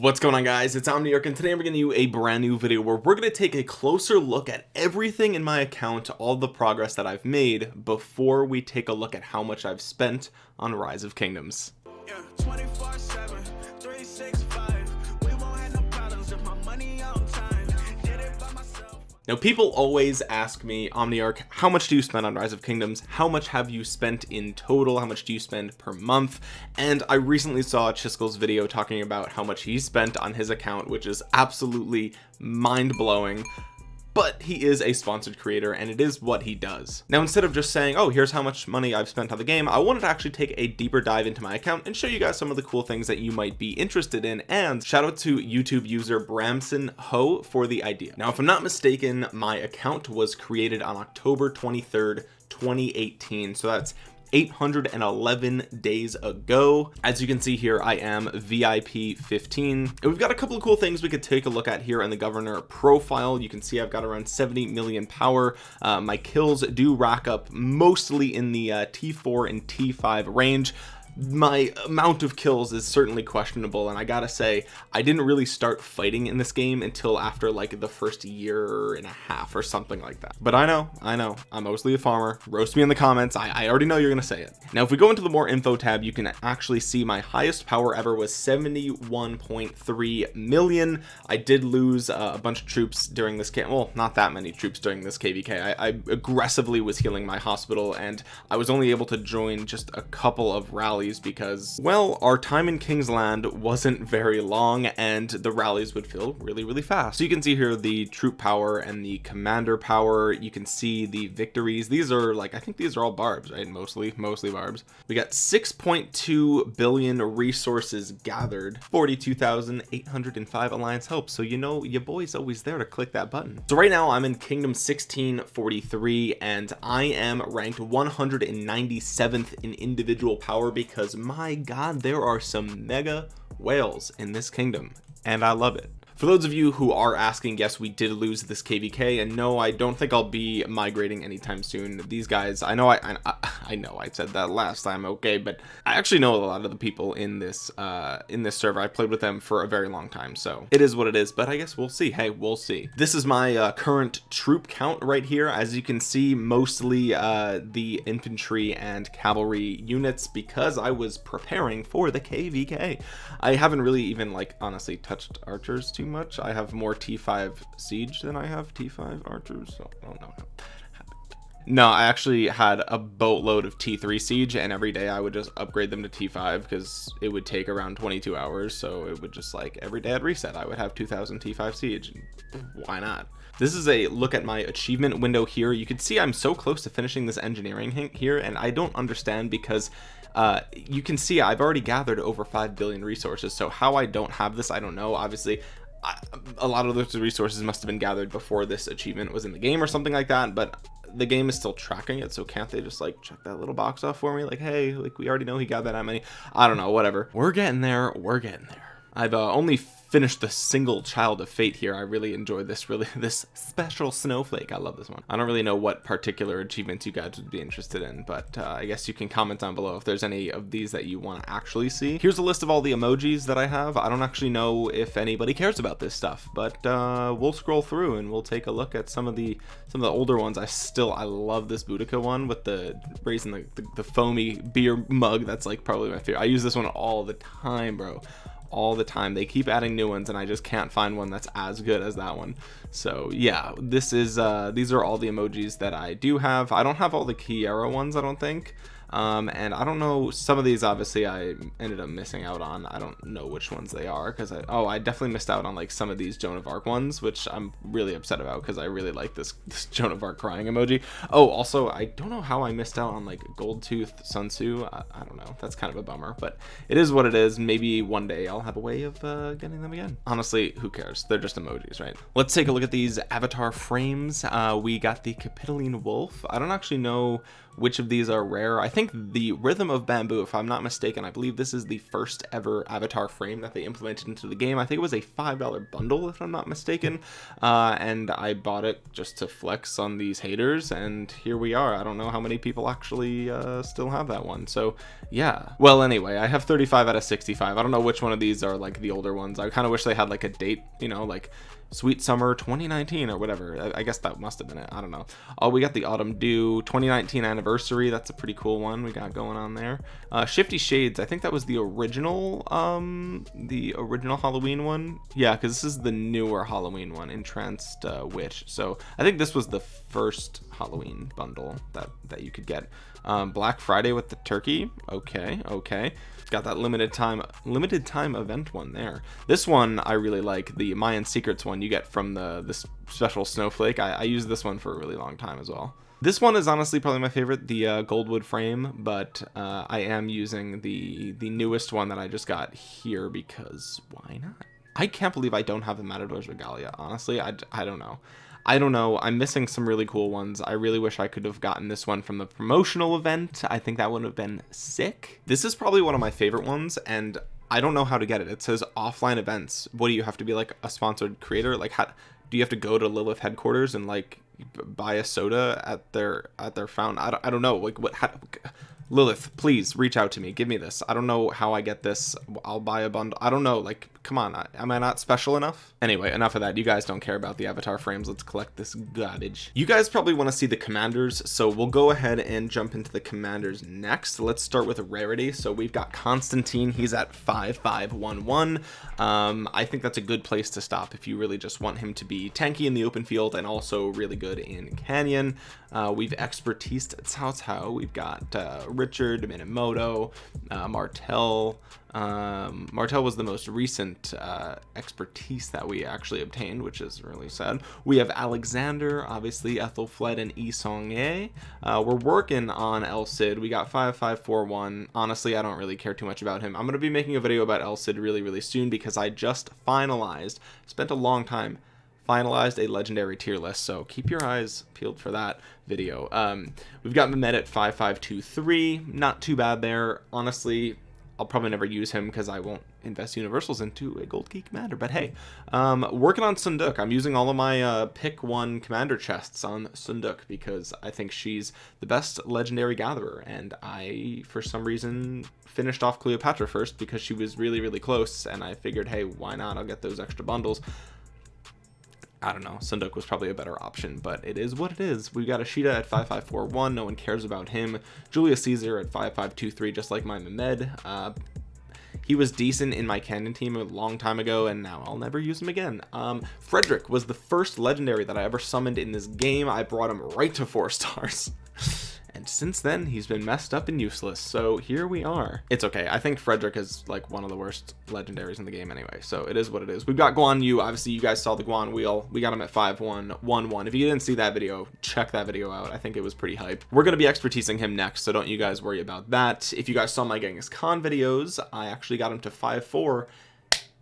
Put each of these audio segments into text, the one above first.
what's going on guys? It's Omni Omniarch and today I'm bringing you a brand new video where we're going to take a closer look at everything in my account all the progress that I've made before we take a look at how much I've spent on Rise of Kingdoms. Yeah, now people always ask me omniarch how much do you spend on rise of kingdoms? How much have you spent in total? How much do you spend per month? And i recently saw Chisgule's video talking about how much he spent on his account which is absolutely mind-blowing but he is a sponsored creator and it is what he does. Now instead of just saying oh here's how much money I've spent on the game I wanted to actually take a deeper dive into my account and show you guys some of the cool things that you might be interested in and shout out to YouTube user Bramson Ho for the idea. Now if I'm not mistaken my account was created on October 23rd 2018 so that's 811 days ago. As you can see here I am VIP 15 and we've got a couple of cool things we could take a look at here in the governor profile. You can see I've got around 70 million power. Uh, my kills do rack up mostly in the uh, T4 and T5 range my amount of kills is certainly questionable and I gotta say I didn't really start fighting in this game until after like the first year and a half or something like that. But I know I know I'm mostly a farmer. Roast me in the comments. I, I already know you're gonna say it. Now if we go into the more info tab you can actually see my highest power ever was 71.3 million. I did lose uh, a bunch of troops during this game well not that many troops during this kvk I, I aggressively was healing my hospital and I was only able to join just a couple of rallies rallies because well our time in Kingsland wasn't very long and the rallies would fill really really fast. So you can see here the troop power and the commander power. You can see the victories. These are like I think these are all barbs right? Mostly mostly barbs. We got 6.2 billion resources gathered. 42,805 alliance help so you know your boy's always there to click that button. So right now I'm in kingdom 1643 and I am ranked 197th in individual power because because my god there are some mega whales in this kingdom and I love it for those of you who are asking yes we did lose this kvk and no i don't think i'll be migrating anytime soon. These guys i know i i, I know i said that last time okay but i actually know a lot of the people in this uh in this server. I played with them for a very long time so it is what it is but i guess we'll see. Hey we'll see. This is my uh, current troop count right here. As you can see mostly uh the infantry and cavalry units because i was preparing for the kvk i haven't really even like honestly touched archers too much. I have more T5 siege than I have T5 archers so oh no no. No I actually had a boatload of T3 siege and every day I would just upgrade them to T5 because it would take around 22 hours so it would just like every day I'd reset I would have 2000 T5 siege why not? This is a look at my achievement window here. You can see I'm so close to finishing this engineering here and I don't understand because uh, you can see I've already gathered over 5 billion resources so how I don't have this I don't know. Obviously a lot of those resources must have been gathered before this achievement was in the game or something like that but the game is still tracking it so can't they just like check that little box off for me? Like hey like we already know he got that many I don't know whatever. We're getting there we're getting there I've uh, only finished the single child of fate here. I really enjoyed this really this special snowflake. I love this one. I don't really know what particular achievements you guys would be interested in but uh, I guess you can comment down below if there's any of these that you want to actually see. Here's a list of all the emojis that I have. I don't actually know if anybody cares about this stuff but uh, we'll scroll through and we'll take a look at some of the some of the older ones. I still I love this Boudica one with the raising the, the, the foamy beer mug. That's like probably my favorite. I use this one all the time bro all the time. They keep adding new ones and I just can't find one that's as good as that one. So yeah this is uh these are all the emojis that I do have. I don't have all the Kiera ones I don't think um, and I don't know some of these obviously I ended up missing out on. I don't know which ones they are because I oh I definitely missed out on like some of these Joan of Arc ones which I'm really upset about because I really like this, this Joan of Arc crying emoji. Oh also I don't know how I missed out on like Gold Tooth Sun Tzu. I, I, don't know. That's kind of a bummer but it is what it is. Maybe one day I'll have a way of uh, getting them again. Honestly who cares? They're just emojis right? Let's take a look at these avatar frames. Uh, we got the Capitoline Wolf. I don't actually know which of these are rare. I think the rhythm of bamboo if I'm not mistaken I believe this is the first ever avatar frame that they implemented into the game. I think it was a five dollar bundle if I'm not mistaken. Uh, and I bought it just to flex on these haters and here we are. I don't know how many people actually uh, still have that one. So yeah. Well anyway I have 35 out of 65 I don't know which one of these are like the older ones. I kind of wish they had like a date you know like sweet summer 2019 or whatever. I, guess that must have been it. I don't know. Oh we got the autumn dew 2019 anniversary. That's a pretty cool one we got going on there. Uh, shifty shades. I think that was the original um the original Halloween one. Yeah because this is the newer Halloween one entranced uh, witch. So I think this was the first Halloween bundle that that you could get um, Black Friday with the turkey? Okay okay. Got that limited time limited time event one there. This one I really like the Mayan secrets one you get from the this special snowflake. I, I this one for a really long time as well. This one is honestly probably my favorite the uh, goldwood frame but uh, I am using the the newest one that I just got here because why not? I can't believe I don't have the Matador's Regalia honestly. I, I don't know I don't know I'm missing some really cool ones. I really wish I could have gotten this one from the promotional event. I think that would have been sick. This is probably one of my favorite ones and I don't know how to get it. It says offline events. What do you have to be like a sponsored creator? Like how do you have to go to Lilith headquarters and like buy a soda at their at their fountain? I don't, I don't know. Like what how, Lilith please reach out to me. Give me this. I don't know how I get this. I'll buy a bundle. I don't know. Like come on. Am I not special enough? Anyway enough of that. You guys don't care about the avatar frames. Let's collect this garbage. You guys probably want to see the commanders so we'll go ahead and jump into the commanders next. Let's start with a rarity. So we've got Constantine. He's at 5511 um I think that's a good place to stop if you really just want him to be tanky in the open field and also really good in canyon. Uh, we've expertise Cao Cao we've got uh, Richard Minamoto uh, Martel um, Martel was the most recent uh, expertise that we actually obtained which is really sad. We have Alexander obviously Ethelfled and Yi Seong-Gye uh, we're working on El Cid. We got 5541 honestly I don't really care too much about him. I'm gonna be making a video about El Cid really really soon because I just finalized spent a long time finalized a legendary tier list so keep your eyes peeled for that video. Um we've got Mehmed at 5523 not too bad there. Honestly I'll probably never use him because I won't invest universals into a gold key commander but hey um working on Seondeok. I'm using all of my uh pick one commander chests on Seondeok because I think she's the best legendary gatherer and I for some reason finished off Cleopatra first because she was really really close and I figured hey why not? I'll get those extra bundles I don't know. Seondeok was probably a better option but it is what it is. We got Ashita at 5541 no one cares about him. Julius Caesar at 5523 just like my Mehmed. Uh, he was decent in my canyon team a long time ago and now I'll never use him again. Um, Frederick was the first legendary that I ever summoned in this game. I brought him right to four stars and since then he's been messed up and useless. So here we are. It's okay. I think Frederick is like one of the worst legendaries in the game anyway. So it is what it is. We've got Guan Yu. Obviously you guys saw the Guan wheel. We got him at 5111 if you didn't see that video check that video out. I think it was pretty hype. We're going to be expertising him next so don't you guys worry about that. If you guys saw my Genghis Khan videos I actually got him to 5-4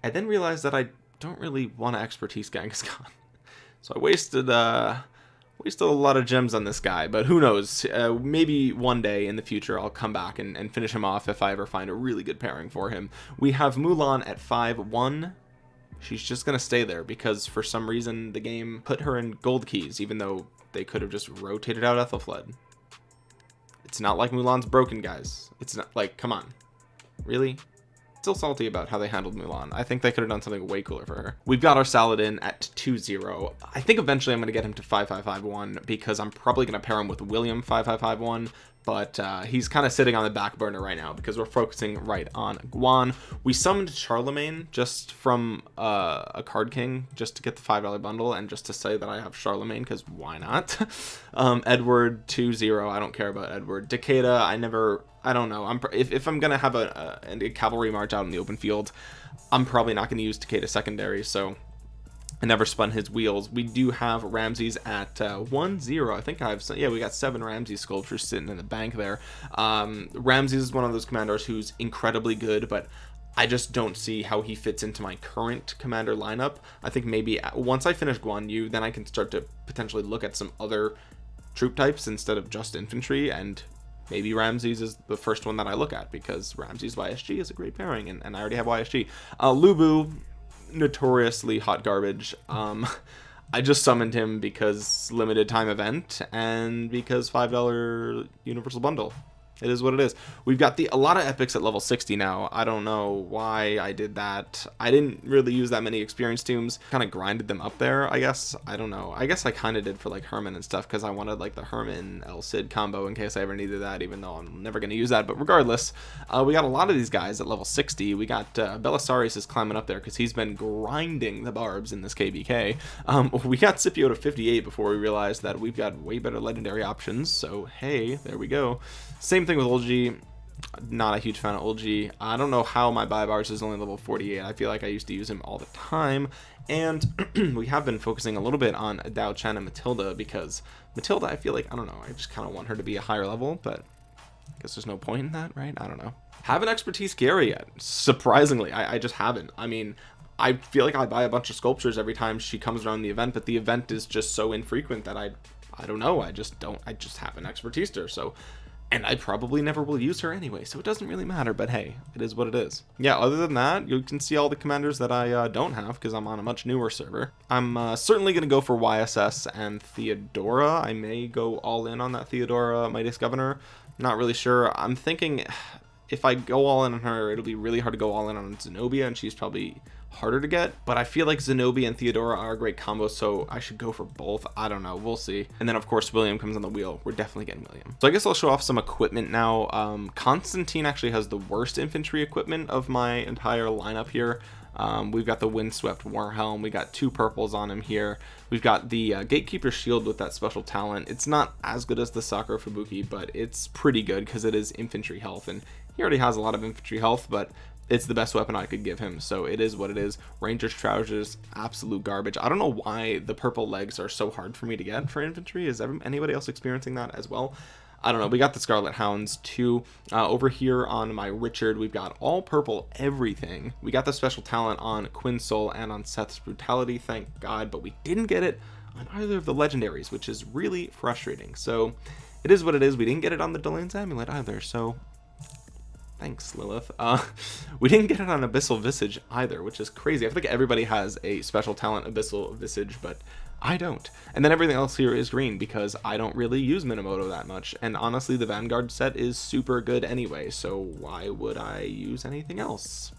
and then realized that I don't really want to expertise Genghis Khan. So I wasted uh we still have a lot of gems on this guy but who knows? Uh, maybe one day in the future I'll come back and, and finish him off if I ever find a really good pairing for him. We have Mulan at 5-1 she's just gonna stay there because for some reason the game put her in gold keys even though they could have just rotated out Ethelfled. It's not like Mulan's broken guys. It's not like come on. Really still salty about how they handled Mulan I think they could have done something way cooler for her we've got our Saladin at 2-0 I think eventually I'm going to get him to 5551 because I'm probably going to pair him with William 5551 but uh, he's kind of sitting on the back burner right now because we're focusing right on Guan. We summoned Charlemagne just from uh, a card king just to get the five dollar bundle and just to say that I have Charlemagne because why not? um, Edward 2-0 I don't care about Edward. Takeda I never I don't know. I'm if, if I'm gonna have a, a, a cavalry march out in the open field I'm probably not to use Takeda secondary so I never spun his wheels. We do have Ramses at uh, one zero I think I've yeah we got seven Ramses sculptures sitting in the bank there. Um, Ramses is one of those commanders who's incredibly good but I just don't see how he fits into my current commander lineup. I think maybe uh, once I finish Guan Yu then I can start to potentially look at some other troop types instead of just infantry and maybe Ramses is the first one that I look at because Ramses YSG is a great pairing and, and I already have YSG uh, Lu Bu notoriously hot garbage. Um I just summoned him because limited time event and because five dollar universal bundle it is what it is. We've got the a lot of epics at level 60 now. I don't know why i did that. I didn't really use that many experience tombs. Kind of grinded them up there i guess. I don't know. I guess i kind of did for like herman and stuff because i wanted like the herman el cid combo in case i ever needed that even though i'm never going to use that. But regardless uh, we got a lot of these guys at level 60 we got uh, belisarius is climbing up there because he's been grinding the barbs in this KVK. um, we got scipio to 58 before we realized that we've got way better legendary options. So hey there we go. Same thing with Olgi not a huge fan of Olgi. I don't know how my Baibars is only level 48. I feel like I used to use him all the time. And we have been focusing a little bit on Dao Chen and Matilda because Matilda, I feel like, I don't know, I just kind of want her to be a higher level, but I guess there's no point in that, right? I don't know. Haven't expertise Gary yet. Surprisingly, I, I just haven't. I mean, I feel like I buy a bunch of sculptures every time she comes around the event, but the event is just so infrequent that I, I don't know. I just don't, I just haven't expertise her. So and I probably never will use her anyway so it doesn't really matter but hey it is what it is. Yeah other than that you can see all the commanders that I uh, don't have because I'm on a much newer server. I'm uh, certainly gonna go for YSS and Theodora. I may go all in on that Theodora Mightiest Governor. Not really sure. I'm thinking if I go all in on her it'll be really hard to go all in on Zenobia and she's probably harder to get but I feel like Zenobia and Theodora are a great combo so I should go for both. I don't know. We'll see. And then of course William comes on the wheel. We're definitely getting William. So I guess I'll show off some equipment now. Um, Constantine actually has the worst infantry equipment of my entire lineup here. Um, we've got the windswept war helm. we got two purples on him here. We've got the uh, gatekeeper shield with that special talent. It's not as good as the sakura fubuki but it's pretty good because it is infantry health and he already has a lot of infantry health but it's the best weapon I could give him so it is what it is. Ranger's trousers absolute garbage. I don't know why the purple legs are so hard for me to get for infantry. Is anybody else experiencing that as well? I don't know. We got the Scarlet Hounds too. Uh, over here on my Richard we've got all purple everything. We got the special talent on Quinsoul and on Seth's brutality thank god but we didn't get it on either of the legendaries which is really frustrating. So it is what it is. We didn't get it on the Delane's amulet either so thanks lilith. Uh we didn't get it on abyssal visage either which is crazy. I think everybody has a special talent abyssal visage but i don't. And then everything else here is green because i don't really use minamoto that much. And honestly the vanguard set is super good anyway so why would i use anything else?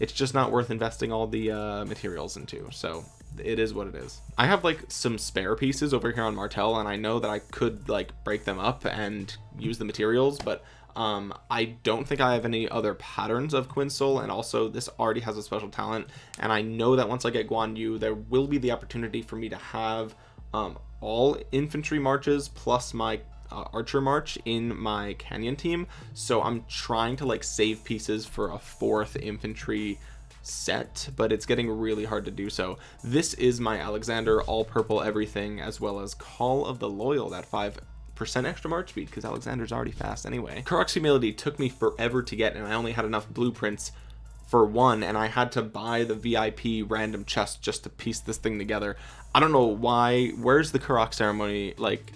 It's just not worth investing all the uh, materials into so it is what it is. I have like some spare pieces over here on martel and i know that i could like break them up and use the materials but um i don't think i have any other patterns of quinsoul and also this already has a special talent and i know that once i get guan yu there will be the opportunity for me to have um all infantry marches plus my uh, archer march in my canyon team. So i'm trying to like save pieces for a fourth infantry set but it's getting really hard to do so. This is my alexander all purple everything as well as call of the loyal that five percent extra march speed because Alexander's already fast anyway. Karuak's humility took me forever to get and I only had enough blueprints for one and I had to buy the VIP random chest just to piece this thing together. I don't know why. Where's the Karuak ceremony? Like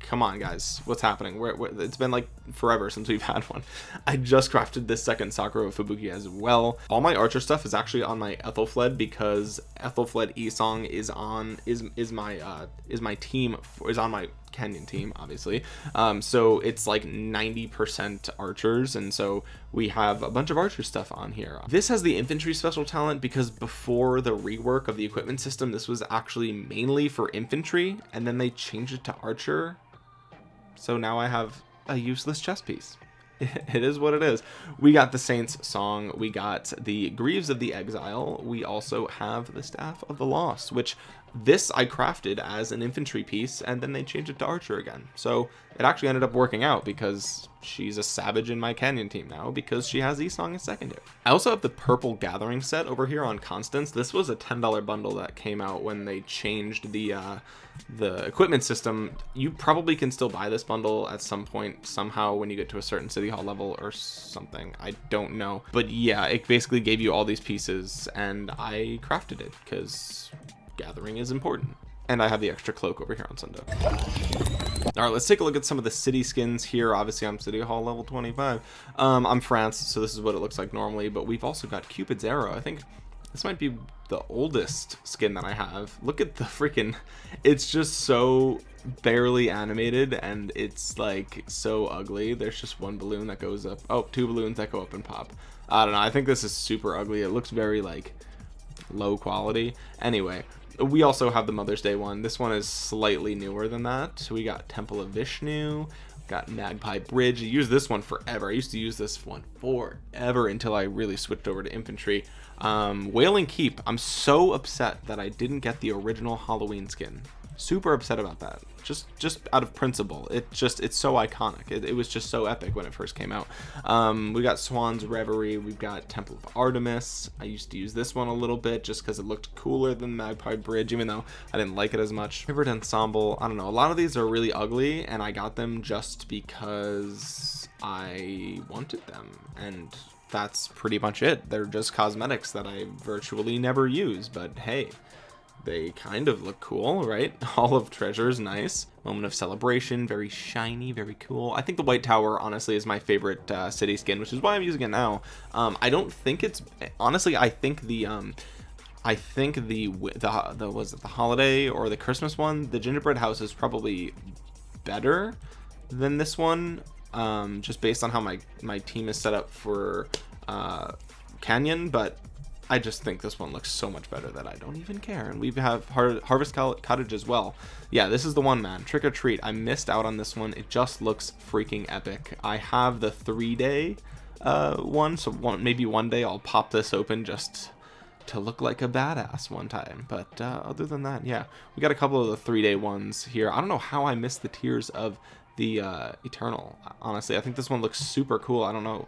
come on guys what's happening where, where, it's been like forever since we've had one. I just crafted this second sakura fubuki as well. All my archer stuff is actually on my ethelfled because ethelfled esong is on is is my uh is my team is on my canyon team obviously. Um so it's like 90 percent archers and so we have a bunch of archer stuff on here. This has the infantry special talent because before the rework of the equipment system this was actually mainly for infantry and then they changed it to archer. So now I have a useless chess piece. It is what it is. We got the saints song. We got the greaves of the exile. We also have the staff of the lost which this I crafted as an infantry piece and then they changed it to archer again. So it actually ended up working out because she's a savage in my canyon team now because she has Esong as secondary. I also have the purple gathering set over here on Constance. This was a $10 bundle that came out when they changed the uh the equipment system you probably can still buy this bundle at some point somehow when you get to a certain city hall level or something. I don't know. But yeah it basically gave you all these pieces and I crafted it because gathering is important. And I have the extra cloak over here on sunday. All right let's take a look at some of the city skins here. Obviously I'm city hall level 25 um, I'm France so this is what it looks like normally but we've also got Cupid's arrow. I think this might be the oldest skin that I have. Look at the freaking it's just so barely animated and it's like so ugly. There's just one balloon that goes up oh two balloons that go up and pop. I don't know I think this is super ugly. It looks very like low quality. Anyway we also have the Mother's Day one. This one is slightly newer than that. So we got Temple of Vishnu got Magpie Bridge. I used this one forever. I used to use this one forever until I really switched over to infantry um, Wailing Keep I'm so upset that I didn't get the original Halloween skin. Super upset about that. Just just out of principle. It just it's so iconic. It, it was just so epic when it first came out. Um, we got Swan's Reverie we've got Temple of Artemis. I used to use this one a little bit just because it looked cooler than Magpie Bridge even though I didn't like it as much. Favorite Ensemble I don't know. A lot of these are really ugly and I got them just because I wanted them. And that's pretty much it. They're just cosmetics that I virtually never use but hey they kind of look cool right? All of treasure is nice. Moment of celebration very shiny very cool. I think the white tower honestly is my favorite uh, city skin which is why i'm using it now. Um, i don't think it's honestly i think the um, I think the the the was it the holiday or the Christmas one the gingerbread house is probably better than this one um, just based on how my my team is set up for uh, Canyon but I just think this one looks so much better that I don't even care. And we have Har Harvest Cottage as well. Yeah, this is the one, man. Trick or Treat. I missed out on this one. It just looks freaking epic. I have the three-day uh, one, so one, maybe one day I'll pop this open just to look like a badass one time. But uh, other than that, yeah, we got a couple of the three-day ones here. I don't know how I missed the Tears of the uh, Eternal. Honestly, I think this one looks super cool. I don't know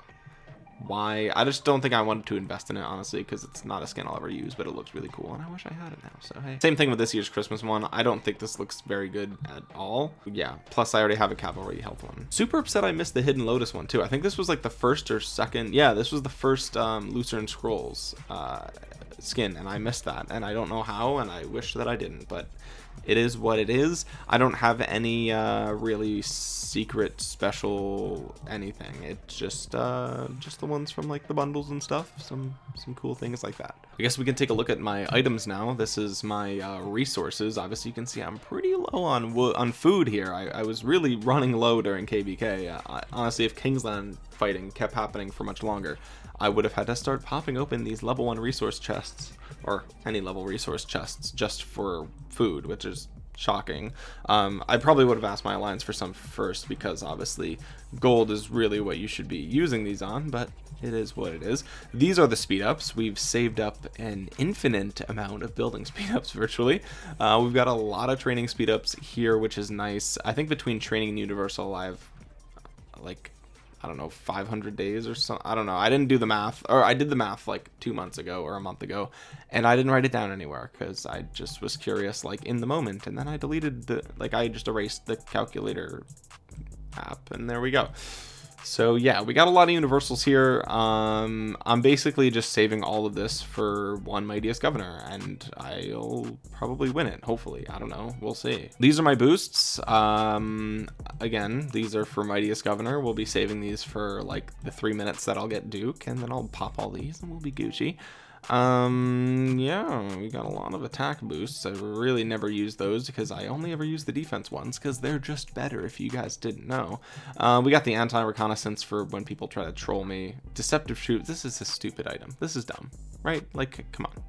why. I just don't think I wanted to invest in it honestly because it's not a skin I'll ever use but it looks really cool and I wish I had it now so hey. Same thing with this year's Christmas one. I don't think this looks very good at all. Yeah plus I already have a cavalry health one. Super upset I missed the hidden lotus one too. I think this was like the first or second yeah this was the first um, Lucerne Scrolls uh, skin and I missed that and I don't know how and I wish that I didn't but it is what it is. I don't have any uh, really secret special anything. It's just uh, just the ones from like the bundles and stuff. Some some cool things like that. I guess we can take a look at my items now. This is my uh, resources. Obviously you can see I'm pretty low on on food here. I, I was really running low during KVK I, honestly if Kingsland fighting kept happening for much longer I would have had to start popping open these level one resource chests or any level resource chests just for food which is shocking. Um, I probably would have asked my alliance for some first because obviously gold is really what you should be using these on but it is what it is. These are the speed ups we've saved up an infinite amount of building speed ups virtually. Uh, we've got a lot of training speed ups here which is nice. I think between training and universal I've like I don't know 500 days or something I don't know. I didn't do the math or I did the math like two months ago or a month ago and I didn't write it down anywhere because I just was curious like in the moment and then I deleted the like I just erased the calculator app and there we go so yeah we got a lot of universals here. Um i'm basically just saving all of this for one mightiest governor and i'll probably win it hopefully. I don't know. We'll see. These are my boosts. Um again these are for mightiest governor. We'll be saving these for like the three minutes that i'll get duke and then i'll pop all these and we'll be gucci um yeah we got a lot of attack boosts. I really never use those because i only ever use the defense ones because they're just better if you guys didn't know. Uh, we got the anti-reconnaissance for when people try to troll me. Deceptive shoot this is a stupid item. This is dumb right? Like come on.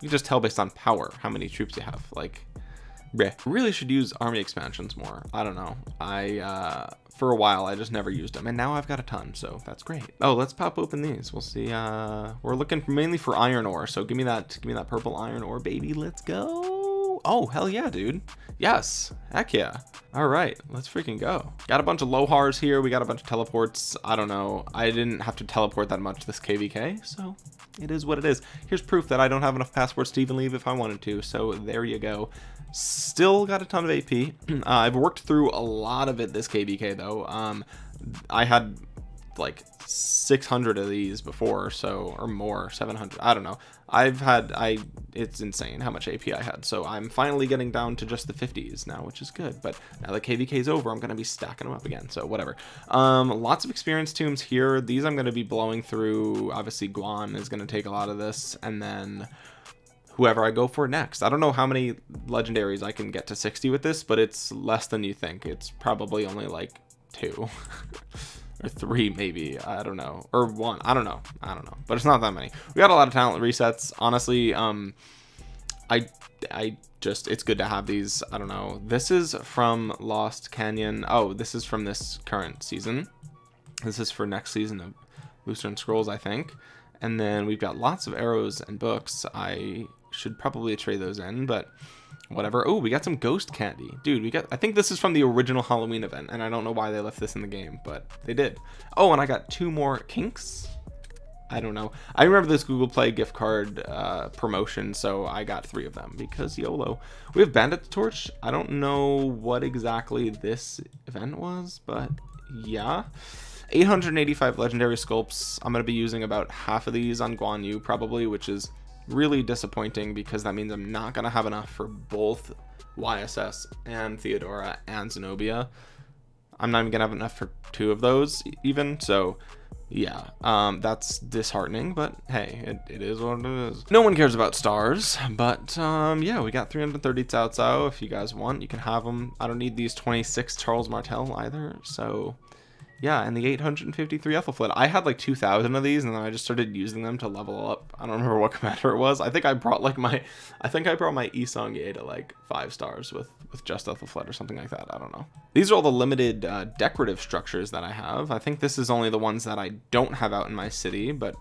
You just tell based on power how many troops you have like Bleh. really should use army expansions more. I don't know. I uh for a while I just never used them and now I've got a ton so that's great. Oh let's pop open these. We'll see uh we're looking mainly for iron ore so give me that give me that purple iron ore baby. Let's go oh hell yeah dude. Yes. Heck yeah. All right. Let's freaking go. Got a bunch of lohars here. We got a bunch of teleports. I don't know. I didn't have to teleport that much this kvk so it is what it is. Here's proof that I don't have enough passwords to even leave if I wanted to so there you go. Still got a ton of AP uh, I've worked through a lot of it this KVK though. Um I had like 600 of these before so or more 700 I don't know. I've had I it's insane how much AP I had. So I'm finally getting down to just the 50s now which is good but now that KVK is over I'm gonna be stacking them up again so whatever. Um lots of experience tombs here. These I'm gonna be blowing through. Obviously Guan is gonna take a lot of this and then whoever I go for next. I don't know how many legendaries I can get to 60 with this, but it's less than you think. It's probably only like two or three, maybe. I don't know. Or one. I don't know. I don't know. But it's not that many. We got a lot of talent resets. Honestly, um, I, I just, it's good to have these. I don't know. This is from Lost Canyon. Oh, this is from this current season. This is for next season of Booster Scrolls, I think. And then we've got lots of arrows and books. I should probably trade those in, but whatever. Oh, we got some ghost candy. Dude, we got, I think this is from the original Halloween event, and I don't know why they left this in the game, but they did. Oh, and I got two more kinks. I don't know. I remember this Google Play gift card uh, promotion, so I got three of them because YOLO. We have Bandit Torch. I don't know what exactly this event was, but yeah. 885 legendary sculpts. I'm going to be using about half of these on Guan Yu probably, which is really disappointing because that means I'm not going to have enough for both YSS and Theodora and Zenobia. I'm not even going to have enough for two of those even. So yeah, um, that's disheartening, but hey, it, it is what it is. No one cares about stars, but um, yeah, we got 330 Cao Cao. If you guys want, you can have them. I don't need these 26 Charles Martel either, so yeah and the 853 Ethelflaed I had like 2,000 of these and then I just started using them to level up. I don't remember what commander it was. I think I brought like my I think I brought my Yi Seong-Gye to like five stars with with just Ethelflaed or something like that. I don't know. These are all the limited uh, decorative structures that I have. I think this is only the ones that I don't have out in my city but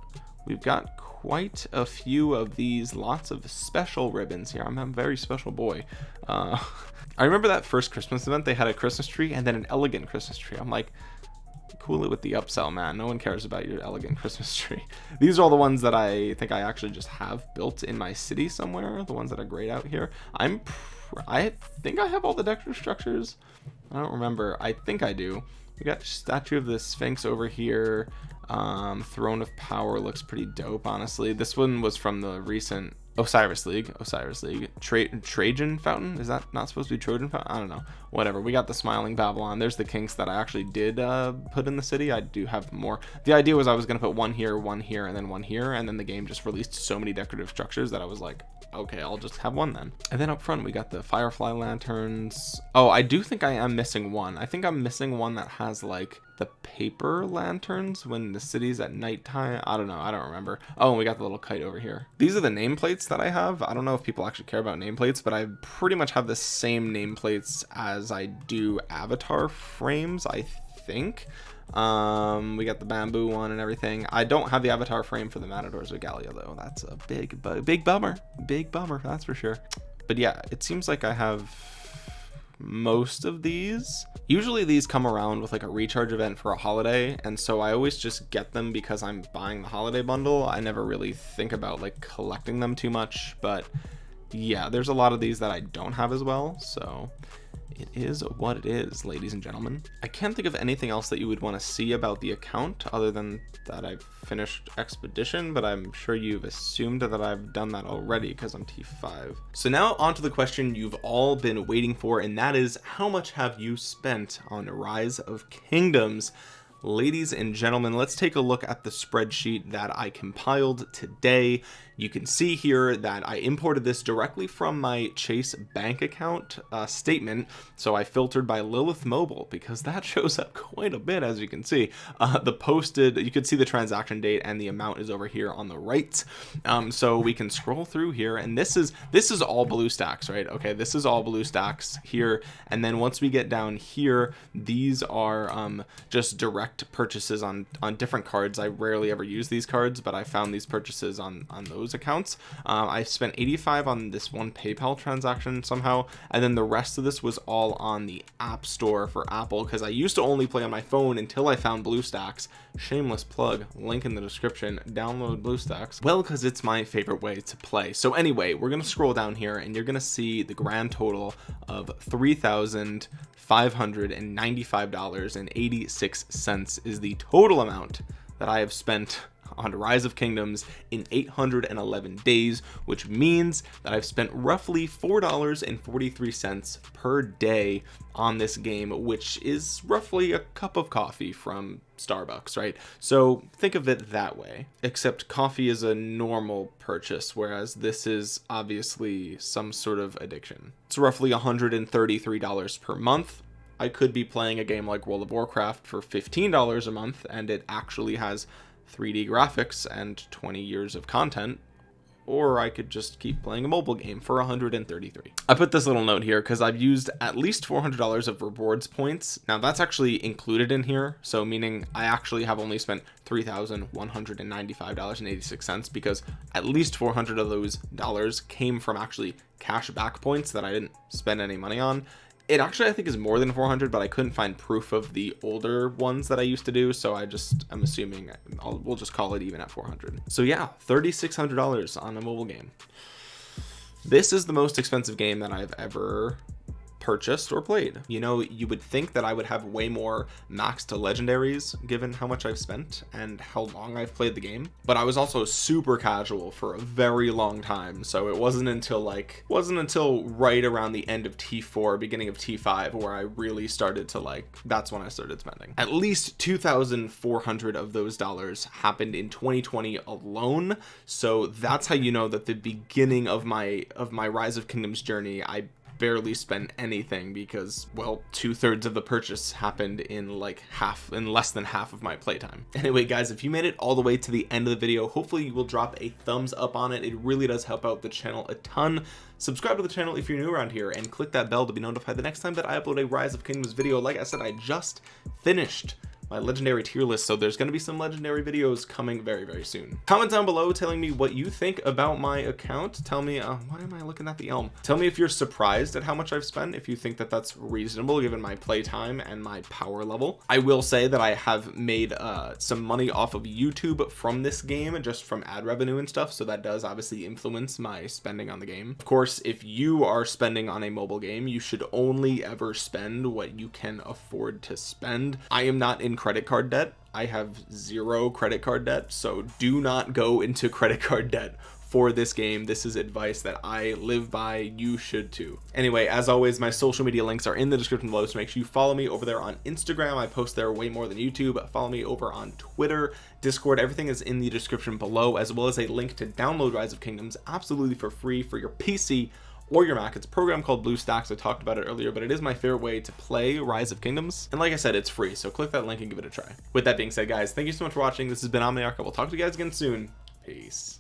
we've got quite a few of these. Lots of special ribbons here. I'm a very special boy. Uh, I remember that first Christmas event they had a Christmas tree and then an elegant Christmas tree. I'm like cool it with the upsell man. No one cares about your elegant christmas tree. These are all the ones that i think i actually just have built in my city somewhere the ones that are great out here. I'm i think i have all the decorative structures. I don't remember. I think i do. We got statue of the sphinx over here. Um throne of power looks pretty dope honestly. This one was from the recent Osiris League, Osiris League, Tra Trajan Fountain. Is that not supposed to be Trojan Fountain? I don't know. Whatever. We got the Smiling Babylon. There's the kinks that I actually did uh, put in the city. I do have more. The idea was I was going to put one here, one here, and then one here. And then the game just released so many decorative structures that I was like, okay, I'll just have one then. And then up front, we got the Firefly Lanterns. Oh, I do think I am missing one. I think I'm missing one that has like the paper lanterns when the city's at nighttime. I don't know. I don't remember. Oh, and we got the little kite over here. These are the nameplates that I have. I don't know if people actually care about nameplates, but I pretty much have the same nameplates as I do avatar frames, I think. Um, we got the bamboo one and everything. I don't have the avatar frame for the Matadors Regalia though. That's a big, big bummer. Big bummer, that's for sure. But yeah, it seems like I have most of these usually these come around with like a recharge event for a holiday and so i always just get them because i'm buying the holiday bundle i never really think about like collecting them too much but yeah there's a lot of these that i don't have as well so it is what it is ladies and gentlemen. I can't think of anything else that you would want to see about the account other than that i've finished expedition but i'm sure you've assumed that i've done that already because i'm t5 so now onto the question you've all been waiting for and that is how much have you spent on rise of kingdoms? Ladies and gentlemen let's take a look at the spreadsheet that I compiled today you can see here that I imported this directly from my Chase bank account uh, statement. So I filtered by Lilith mobile because that shows up quite a bit as you can see. Uh, the posted you can see the transaction date and the amount is over here on the right. Um, so we can scroll through here and this is this is all BlueStacks right? Okay this is all BlueStacks here. And then once we get down here these are um, just direct purchases on on different cards. I rarely ever use these cards but I found these purchases on on those those accounts. Um, I spent 85 on this one PayPal transaction somehow and then the rest of this was all on the App Store for Apple because I used to only play on my phone until I found BlueStacks. Shameless plug link in the description. Download BlueStacks. Well because it's my favorite way to play. So anyway we're gonna scroll down here and you're gonna see the grand total of 3,000 $595.86 is the total amount that I have spent on Rise of Kingdoms in 811 days which means that I've spent roughly $4.43 per day on this game which is roughly a cup of coffee from Starbucks right? So think of it that way except coffee is a normal purchase whereas this is obviously some sort of addiction. It's roughly $133 per month I could be playing a game like World of Warcraft for $15 a month and it actually has 3D graphics and 20 years of content or I could just keep playing a mobile game for 133 I put this little note here because I've used at least $400 of rewards points. Now that's actually included in here so meaning I actually have only spent $3,195.86 because at least 400 of those dollars came from actually cash back points that I didn't spend any money on it actually I think is more than 400 but I couldn't find proof of the older ones that I used to do so I just I'm assuming I'll, we'll just call it even at 400 so yeah $3,600 on a mobile game. This is the most expensive game that I've ever purchased or played. You know you would think that I would have way more max to legendaries given how much I've spent and how long I've played the game. But I was also super casual for a very long time so it wasn't until like wasn't until right around the end of t4 beginning of t5 where I really started to like that's when I started spending. At least 2,400 of those dollars happened in 2020 alone so that's how you know that the beginning of my of my rise of kingdoms journey I barely spent anything because well two-thirds of the purchase happened in like half in less than half of my playtime. Anyway guys if you made it all the way to the end of the video hopefully you will drop a thumbs up on it. It really does help out the channel a ton. Subscribe to the channel if you're new around here and click that bell to be notified the next time that I upload a rise of kingdoms video. Like I said I just finished my legendary tier list so there's going to be some legendary videos coming very very soon. Comment down below telling me what you think about my account. Tell me uh, why am I looking at the elm? Tell me if you're surprised at how much I've spent if you think that that's reasonable given my playtime and my power level. I will say that I have made uh, some money off of YouTube from this game just from ad revenue and stuff so that does obviously influence my spending on the game. Of course if you are spending on a mobile game you should only ever spend what you can afford to spend. I am not in credit card debt. I have zero credit card debt so do not go into credit card debt for this game. This is advice that I live by. You should too. Anyway as always my social media links are in the description below so make sure you follow me over there on Instagram. I post there way more than YouTube. Follow me over on Twitter. Discord everything is in the description below as well as a link to download Rise of Kingdoms absolutely for free for your PC or your Mac. It's a program called BlueStacks. I talked about it earlier but it is my favorite way to play Rise of Kingdoms. And like I said it's free so click that link and give it a try. With that being said guys thank you so much for watching. This has been Omniarch. I will talk to you guys again soon. Peace